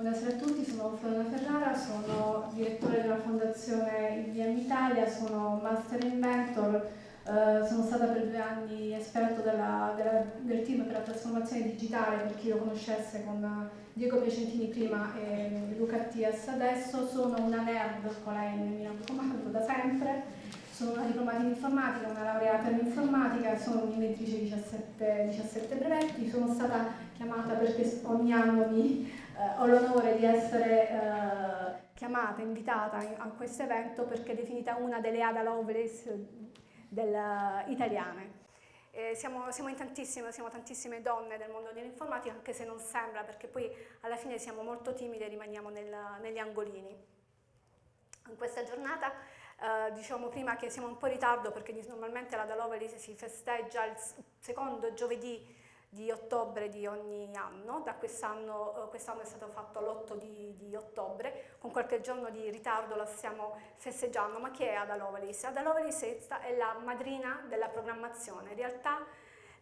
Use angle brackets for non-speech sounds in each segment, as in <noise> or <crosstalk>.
Buonasera a tutti, sono Flora Ferrara, sono direttore della Fondazione IBM Italia, sono Master Inventor, eh, sono stata per due anni esperto della, della, del team per la trasformazione digitale, per chi lo conoscesse con Diego Piacentini prima e Luca Attias adesso, sono una nerd con la N mi raccomando da sempre, sono una diplomata in informatica, una laureata in informatica, sono un'inventrice di 17, 17 brevetti, sono stata chiamata perché ogni anno mi eh, ho l'onore di essere eh, chiamata, invitata a questo evento perché è definita una delle Ada Lovelace del, italiane. Eh, siamo, siamo, in tantissime, siamo tantissime donne del mondo dell'informatica, anche se non sembra, perché poi alla fine siamo molto timide e rimaniamo nel, negli angolini. In questa giornata eh, diciamo prima che siamo un po' in ritardo perché normalmente la Da Lovelace si festeggia il secondo giovedì di ottobre di ogni anno, da quest'anno, eh, quest'anno è stato fatto l'8 di, di, ottobre, con qualche giorno di ritardo la stiamo festeggiando, ma chi è Ada Lovelace? Ada Lovelace è la madrina della programmazione, in realtà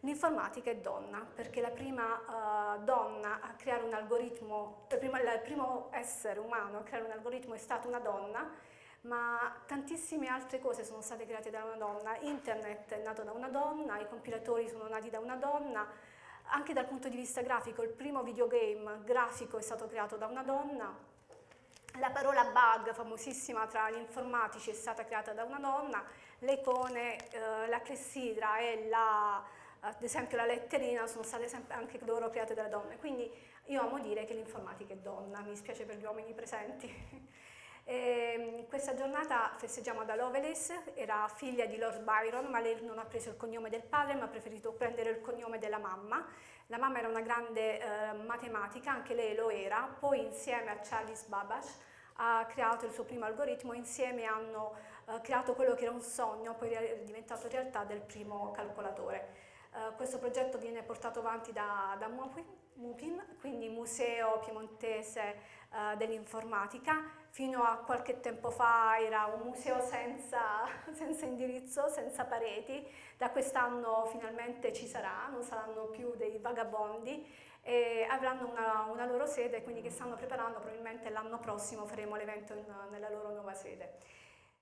l'informatica è donna, perché la prima uh, donna a creare un algoritmo, il primo, il primo essere umano a creare un algoritmo è stata una donna, ma tantissime altre cose sono state create da una donna, internet è nato da una donna, i compilatori sono nati da una donna, anche dal punto di vista grafico, il primo videogame grafico è stato creato da una donna, la parola bug, famosissima tra gli informatici, è stata creata da una donna, le icone, eh, la clessidra e la, ad esempio la letterina sono state anche loro create dalle donne, quindi io amo dire che l'informatica è donna, mi spiace per gli uomini presenti. <laughs> E ehm, questa giornata festeggiamo da Lovelace, era figlia di Lord Byron, ma lei non ha preso il cognome del padre, ma ha preferito prendere il cognome della mamma. La mamma era una grande eh, matematica, anche lei lo era, poi insieme a Charles Babbage ha creato il suo primo algoritmo, insieme hanno eh, creato quello che era un sogno, poi è diventato realtà del primo calcolatore. Uh, questo progetto viene portato avanti da, da MUPIM, quindi Museo Piemontese uh, dell'Informatica. Fino a qualche tempo fa era un museo senza, <laughs> senza indirizzo, senza pareti. Da quest'anno finalmente ci sarà, non saranno più dei vagabondi e avranno una, una loro sede, quindi che stanno preparando, probabilmente l'anno prossimo faremo l'evento nella loro nuova sede.